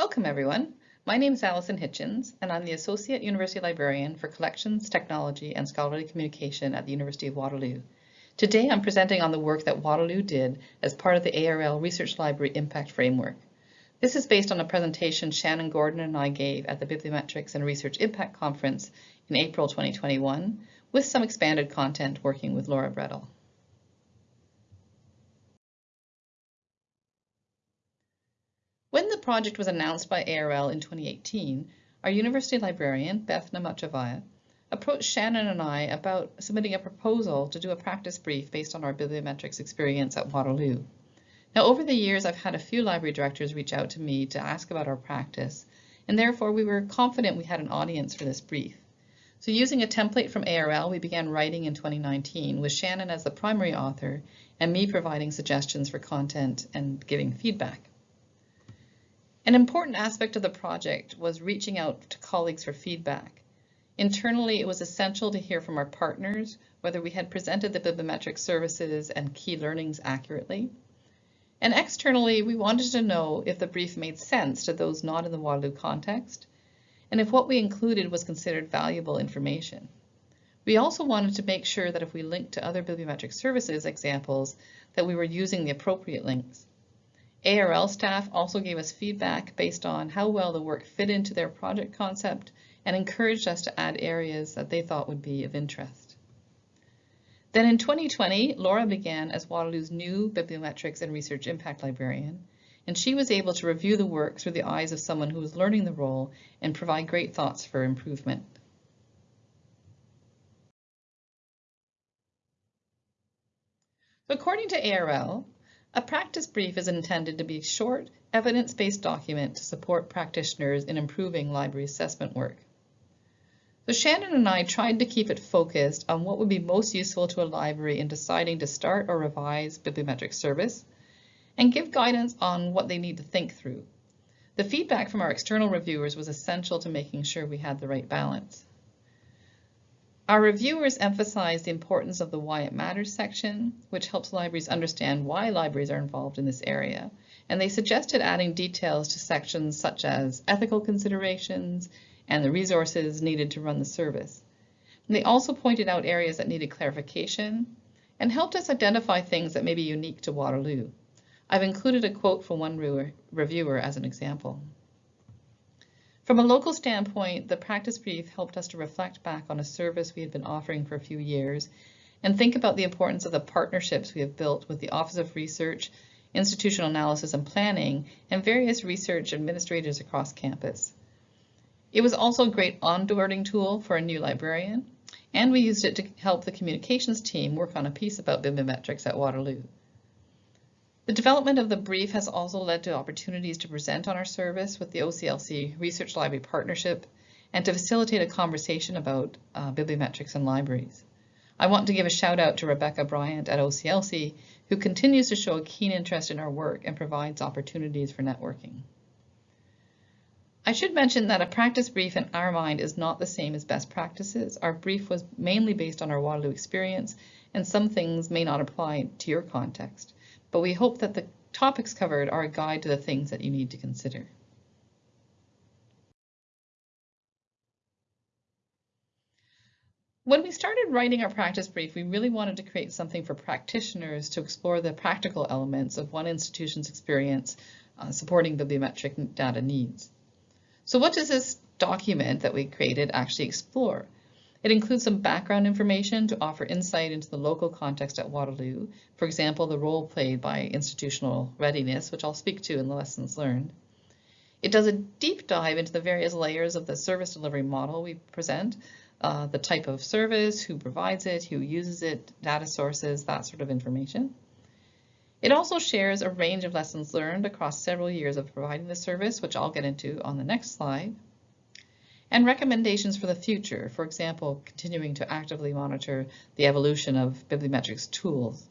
Welcome everyone. My name is Alison Hitchens and I'm the Associate University Librarian for Collections, Technology and Scholarly Communication at the University of Waterloo. Today I'm presenting on the work that Waterloo did as part of the ARL Research Library Impact Framework. This is based on a presentation Shannon Gordon and I gave at the Bibliometrics and Research Impact Conference in April 2021 with some expanded content working with Laura Bredahl. When the project was announced by ARL in 2018, our university librarian, Beth Namachchivaya, approached Shannon and I about submitting a proposal to do a practice brief based on our bibliometrics experience at Waterloo. Now, over the years, I've had a few library directors reach out to me to ask about our practice, and therefore we were confident we had an audience for this brief. So using a template from ARL, we began writing in 2019 with Shannon as the primary author and me providing suggestions for content and giving feedback. An important aspect of the project was reaching out to colleagues for feedback. Internally, it was essential to hear from our partners whether we had presented the bibliometric services and key learnings accurately. And externally, we wanted to know if the brief made sense to those not in the Waterloo context, and if what we included was considered valuable information. We also wanted to make sure that if we linked to other bibliometric services examples, that we were using the appropriate links. ARL staff also gave us feedback based on how well the work fit into their project concept and encouraged us to add areas that they thought would be of interest. Then in 2020, Laura began as Waterloo's new Bibliometrics and Research Impact Librarian, and she was able to review the work through the eyes of someone who was learning the role and provide great thoughts for improvement. According to ARL, a practice brief is intended to be a short, evidence-based document to support practitioners in improving library assessment work. So Shannon and I tried to keep it focused on what would be most useful to a library in deciding to start or revise bibliometric service and give guidance on what they need to think through. The feedback from our external reviewers was essential to making sure we had the right balance. Our reviewers emphasized the importance of the Why It Matters section, which helps libraries understand why libraries are involved in this area. And they suggested adding details to sections such as ethical considerations and the resources needed to run the service. And they also pointed out areas that needed clarification and helped us identify things that may be unique to Waterloo. I've included a quote from one reviewer as an example. From a local standpoint, the practice brief helped us to reflect back on a service we had been offering for a few years and think about the importance of the partnerships we have built with the Office of Research, Institutional Analysis and Planning, and various research administrators across campus. It was also a great onboarding tool for a new librarian, and we used it to help the communications team work on a piece about bibliometrics at Waterloo. The development of the brief has also led to opportunities to present on our service with the OCLC Research Library Partnership and to facilitate a conversation about uh, bibliometrics and libraries. I want to give a shout out to Rebecca Bryant at OCLC, who continues to show a keen interest in our work and provides opportunities for networking. I should mention that a practice brief in our mind is not the same as best practices. Our brief was mainly based on our Waterloo experience, and some things may not apply to your context but we hope that the topics covered are a guide to the things that you need to consider. When we started writing our practice brief, we really wanted to create something for practitioners to explore the practical elements of one institution's experience uh, supporting bibliometric data needs. So what does this document that we created actually explore? It includes some background information to offer insight into the local context at Waterloo, for example, the role played by institutional readiness, which I'll speak to in the lessons learned. It does a deep dive into the various layers of the service delivery model we present, uh, the type of service, who provides it, who uses it, data sources, that sort of information. It also shares a range of lessons learned across several years of providing the service, which I'll get into on the next slide and recommendations for the future, for example, continuing to actively monitor the evolution of bibliometrics tools.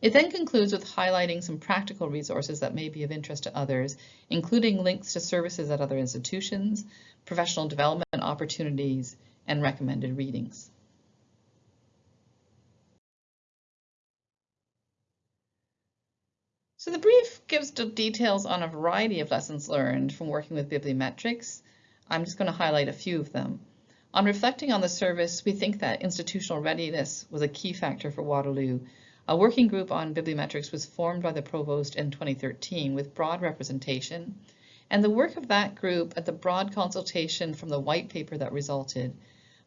It then concludes with highlighting some practical resources that may be of interest to others, including links to services at other institutions, professional development opportunities, and recommended readings. So the brief gives details on a variety of lessons learned from working with bibliometrics. I'm just going to highlight a few of them. On reflecting on the service, we think that institutional readiness was a key factor for Waterloo. A working group on bibliometrics was formed by the Provost in 2013 with broad representation, and the work of that group at the broad consultation from the white paper that resulted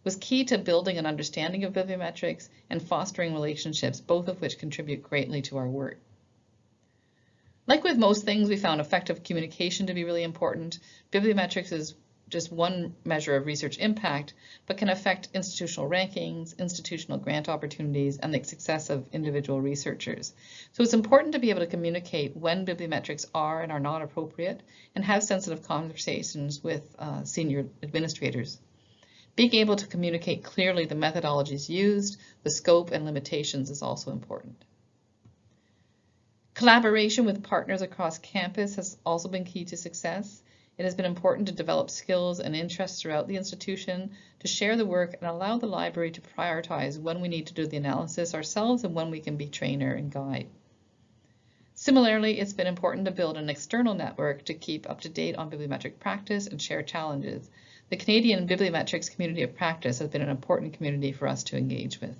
was key to building an understanding of bibliometrics and fostering relationships, both of which contribute greatly to our work. Like with most things, we found effective communication to be really important. Bibliometrics is just one measure of research impact, but can affect institutional rankings, institutional grant opportunities, and the success of individual researchers. So it's important to be able to communicate when bibliometrics are and are not appropriate and have sensitive conversations with uh, senior administrators. Being able to communicate clearly the methodologies used, the scope and limitations is also important. Collaboration with partners across campus has also been key to success. It has been important to develop skills and interests throughout the institution, to share the work and allow the library to prioritize when we need to do the analysis ourselves and when we can be trainer and guide. Similarly, it's been important to build an external network to keep up to date on bibliometric practice and share challenges. The Canadian Bibliometrics Community of Practice has been an important community for us to engage with.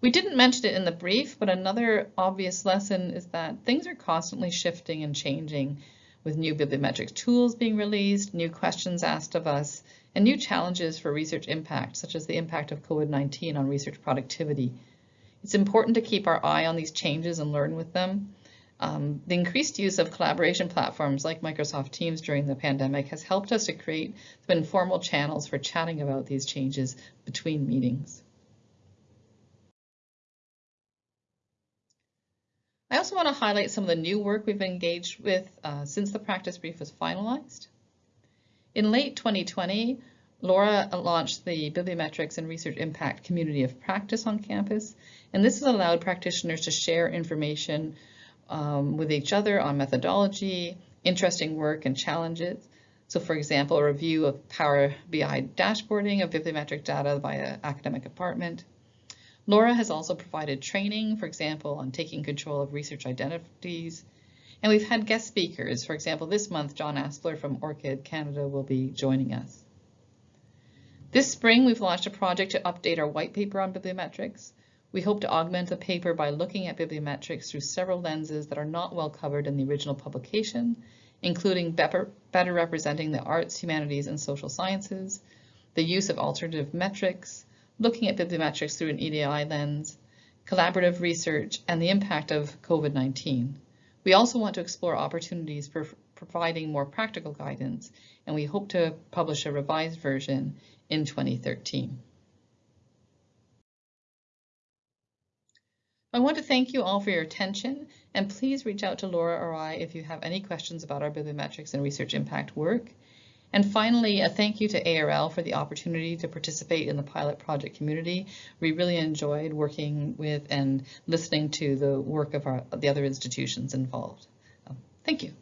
We didn't mention it in the brief, but another obvious lesson is that things are constantly shifting and changing with new bibliometric tools being released, new questions asked of us, and new challenges for research impact, such as the impact of COVID-19 on research productivity. It's important to keep our eye on these changes and learn with them. Um, the increased use of collaboration platforms like Microsoft Teams during the pandemic has helped us to create informal channels for chatting about these changes between meetings. I also want to highlight some of the new work we've engaged with uh, since the practice brief was finalized. In late 2020, Laura launched the Bibliometrics and Research Impact Community of Practice on campus, and this has allowed practitioners to share information um, with each other on methodology, interesting work, and challenges. So for example, a review of Power BI dashboarding of bibliometric data by an academic department, Laura has also provided training, for example, on taking control of research identities. And we've had guest speakers. For example, this month, John Aspler from ORCID Canada will be joining us. This spring, we've launched a project to update our white paper on bibliometrics. We hope to augment the paper by looking at bibliometrics through several lenses that are not well covered in the original publication, including better, better representing the arts, humanities, and social sciences, the use of alternative metrics, looking at bibliometrics through an EDI lens, collaborative research, and the impact of COVID-19. We also want to explore opportunities for providing more practical guidance, and we hope to publish a revised version in 2013. I want to thank you all for your attention, and please reach out to Laura or I if you have any questions about our bibliometrics and research impact work. And finally, a thank you to ARL for the opportunity to participate in the pilot project community. We really enjoyed working with and listening to the work of our, the other institutions involved. thank you.